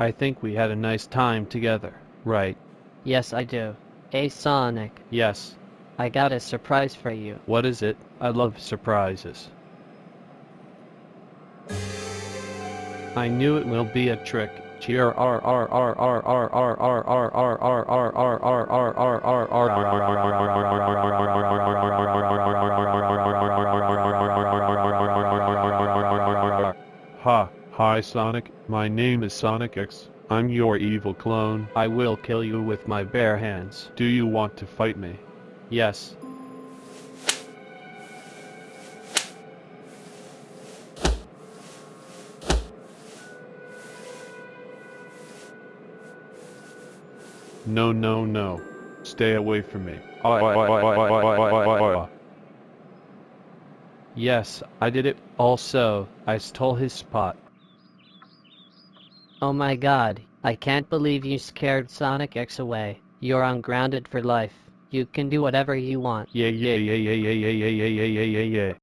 I think we had a nice time together, right? Yes, I do. Hey, Sonic. Yes. I got a surprise for you. What is it? I love surprises. I knew it will be a trick. Ha hi Sonic, my name is Sonic X. I'm your evil clone. I will kill you with my bare hands. Do you want to fight me? Yes. No, no, no. Stay away from me. Yes, I did it. Also, I stole his spot. Oh my god, I can't believe you scared Sonic X away. You're ungrounded for life. You can do whatever you want. Yeah, yeah, yeah, yeah, yeah, yeah, yeah, yeah, yeah, yeah, yeah.